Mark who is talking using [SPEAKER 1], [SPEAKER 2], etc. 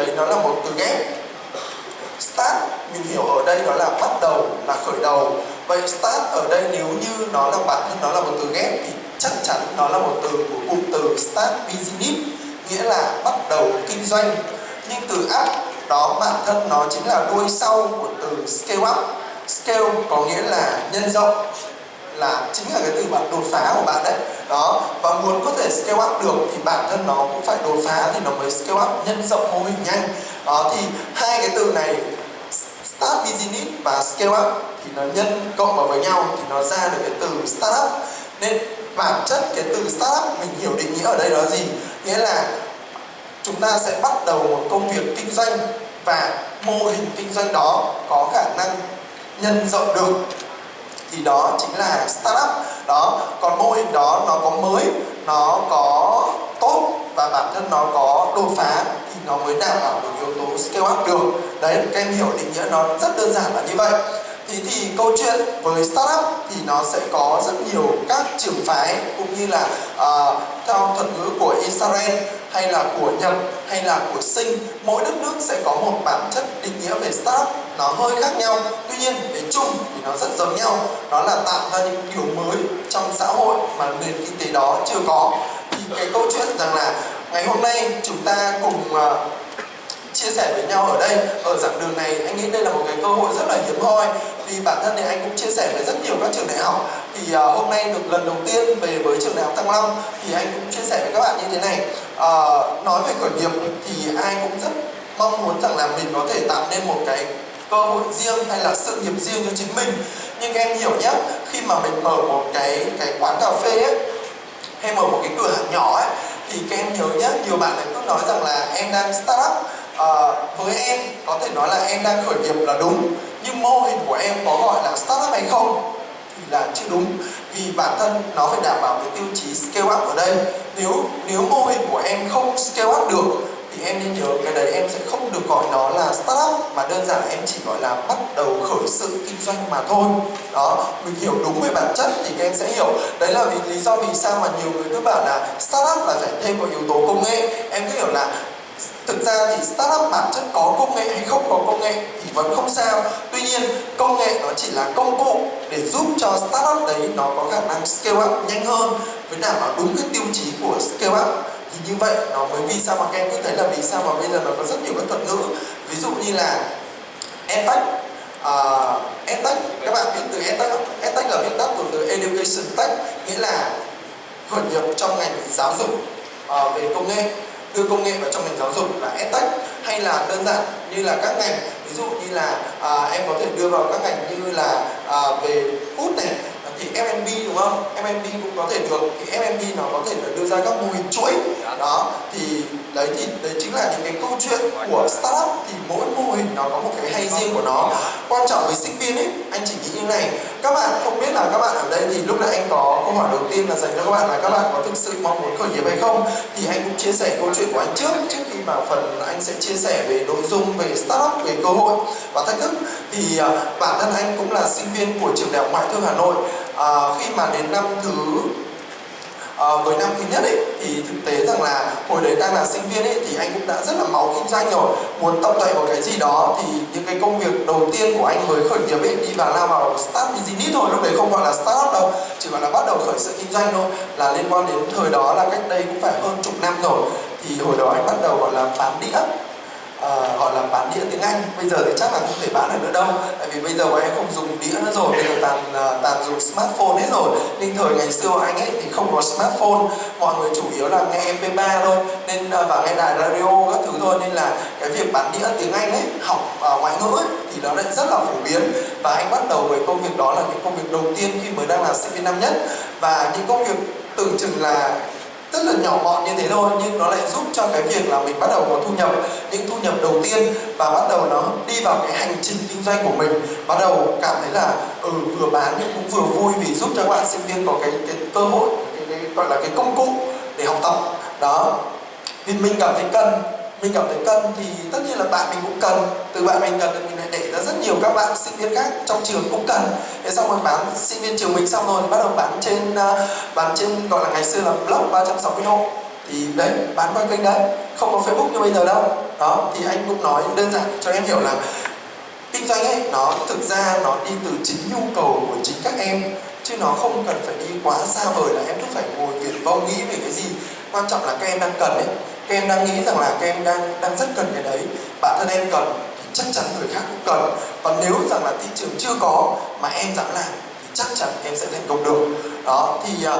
[SPEAKER 1] đấy nó là một từ ghép. Start, mình hiểu ở đây nó là bắt đầu, là khởi đầu. Vậy start ở đây nếu như nó là bản thân nó là một từ ghép thì chắc chắn nó là một từ của cụm từ start business, nghĩa là bắt đầu kinh doanh. Nhưng từ up đó bản thân nó chính là đuôi sau của từ scale up. Scale có nghĩa là nhân rộng là chính là cái từ bạn đột phá của bạn đấy. Đó, và muốn có thể scale up được thì bản thân nó cũng phải đột phá thì nó mới scale up nhân rộng mô hình nhanh. Đó, thì hai cái từ này, start business và scale up thì nó nhân cộng vào với nhau thì nó ra được cái từ startup nên bản chất cái từ startup mình hiểu định nghĩa ở đây đó gì? Nghĩa là chúng ta sẽ bắt đầu một công việc kinh doanh và mô hình kinh doanh đó có khả năng nhân rộng được thì đó chính là startup. Đó còn mô hình đó nó có mới nó có tốt và bản thân nó có đột phá thì nó mới đảm bảo được yếu tố scale up được. Đấy các em hiểu định nghĩa nó rất đơn giản là như vậy. Thì thì câu chuyện với startup thì nó sẽ có rất nhiều các trường phái cũng như là uh, theo thuật ngữ của Israel hay là của Nhật hay là của Sinh mỗi đất nước sẽ có một bản chất định nghĩa về startup. Nó hơi khác nhau tuy nhiên về chung thì nó rất giống nhau. Đó là tạo ra những điều mới trong xã hội mà nền kinh tế đó chưa có. Thì cái câu chuyện rằng là ngày hôm nay chúng ta cùng uh, chia sẻ với nhau ở đây. Ở giảng đường này anh nghĩ đây là một cái cơ hội rất là hiếm hoi. Vì bản thân thì anh cũng chia sẻ với rất nhiều các trường đại học. Thì uh, hôm nay được lần đầu tiên về với trường đại học Thăng Long thì anh cũng chia sẻ với các bạn như thế này. Uh, nói về khởi nghiệp thì ai cũng rất mong muốn rằng là mình có thể tạo nên một cái cơ hội riêng hay là sự nghiệp riêng cho chính mình. Nhưng em hiểu nhé khi mà mình mở một cái cái quán cà phê ấy hay mở một cái cửa hàng nhỏ ấy thì các em nhớ nhé nhiều bạn lại cứ nói rằng là em đang start up à, với em có thể nói là em đang khởi nghiệp là đúng nhưng mô hình của em có gọi là startup hay không thì là chưa đúng. Vì bản thân nó phải đảm bảo cái tiêu chí scale up ở đây. Nếu nếu mô hình của em không scale up được thì em nên nhớ cái đấy em sẽ không được gọi nó là startup mà đơn giản em chỉ gọi là bắt đầu khởi sự kinh doanh mà thôi. Đó mình hiểu đúng về bản chất thì các em sẽ hiểu. Đấy là vì lý do vì sao mà nhiều người cứ bảo là startup là phải thêm một yếu tố công nghệ. Em cứ hiểu là thực ra thì startup bản chất có công nghệ hay không có công nghệ thì vẫn không sao. Tuy nhiên công nghệ nó chỉ là công cụ để giúp cho startup đấy nó có khả năng scale up nhanh hơn với đảm bảo đúng cái tiêu chí của scale up. Thì như vậy nó mới vì sao mà các em cứ thấy là vì sao mà bây giờ nó có rất nhiều các thuật ngữ. Ví dụ như là edtech uh, à, edtech các bạn biết từ edtech không? Edtech là viết tắt của từ education tech nghĩa là khởi nghiệp trong ngành giáo dục uh, về công nghệ đưa công nghệ vào trong ngành giáo dục là edtech hay là đơn giản như là các ngành ví dụ như là à, em có thể đưa vào các ngành như là à, về food này thì F&B đúng không? F&B cũng có thể được thì F&B nó có thể là đưa ra các mô hình chuỗi đó thì đấy thì đấy chính là những cái câu chuyện của startup thì mỗi mô hình nó có một cái hay riêng của nó quan trọng với sinh viên ấy anh chỉ nghĩ như này các bạn không biết là các bạn ở đây thì lúc nãy anh có câu hỏi đầu tiên là dành cho các bạn là các bạn có thực sự mong muốn khởi nghiệp hay không? Thì anh cũng chia sẻ câu chuyện của anh trước trước khi mà phần anh sẽ chia sẻ về nội dung về startup về cơ hội và thách thức. Thì à, bản thân anh cũng là sinh viên của trường đại học ngoại thương Hà Nội. À, khi mà đến năm thứ Ờ, à, với năm thứ nhất ấy thì thực tế rằng là hồi đấy đang là sinh viên ấy thì anh cũng đã rất là máu kinh doanh rồi. Muốn tập tuệ một cái gì đó thì những cái công việc đầu tiên của anh mới khởi nghiệp ấy đi vào lao vào start business thôi lúc đấy không gọi là startup đâu chỉ gọi là bắt đầu khởi sự kinh doanh thôi. Là liên quan đến thời đó là cách đây cũng phải hơn chục năm rồi. Thì hồi đó anh bắt đầu gọi là bán đĩa bán đĩa tiếng Anh. Bây giờ thì chắc là không thể bán được nữa đâu tại vì bây giờ bọn em không dùng đĩa nữa rồi bây giờ toàn à, toàn dùng smartphone hết rồi. Nên thời ngày xưa anh ấy thì không có smartphone mọi người chủ yếu là nghe mp3 thôi nên à, và nghe đài radio các thứ thôi. Nên là cái việc bán đĩa tiếng Anh ấy học uh, ngoại ngữ ấy, thì nó lại rất là phổ biến. Và anh bắt đầu với công việc đó là những công việc đầu tiên khi mới đang là sinh viên năm nhất. Và những công việc tưởng chừng là rất là nhỏ gọn như thế thôi nhưng nó lại giúp cho cái việc là mình bắt đầu có thu nhập. Những thu nhập đầu tiên và bắt đầu nó đi vào cái hành trình kinh doanh của mình. Bắt đầu cảm thấy là ừ vừa bán nhưng cũng vừa vui vì giúp cho các bạn sinh viên có cái cái cơ hội cái, cái gọi là cái công cụ để học tập. Đó. Thì mình cảm thấy cần mình cảm thấy cần thì tất nhiên là bạn mình cũng cần. Từ bạn mình cần thì mình lại để ra rất nhiều các bạn sinh viên khác trong trường cũng cần. Thế xong rồi bán sinh viên trường mình xong rồi thì bắt đầu bán trên à, bán trên gọi là ngày xưa là blog 360 độ thì đấy, bán qua kênh đấy. Không có facebook như bây giờ đâu. Đó, thì anh cũng nói đơn giản cho em hiểu là kinh doanh ấy, nó thực ra nó đi từ chính nhu cầu của chính các em chứ nó không cần phải đi quá xa vời là em cứ phải ngồi viển vông nghĩ về cái gì. Quan trọng là các em đang cần ấy. Các em đang nghĩ rằng là các em đang đang rất cần cái đấy. Bản thân em cần thì chắc chắn người khác cũng cần. Còn nếu rằng là thị trường chưa có mà em dám làm thì chắc chắn em sẽ thành công được. Đó, thì à,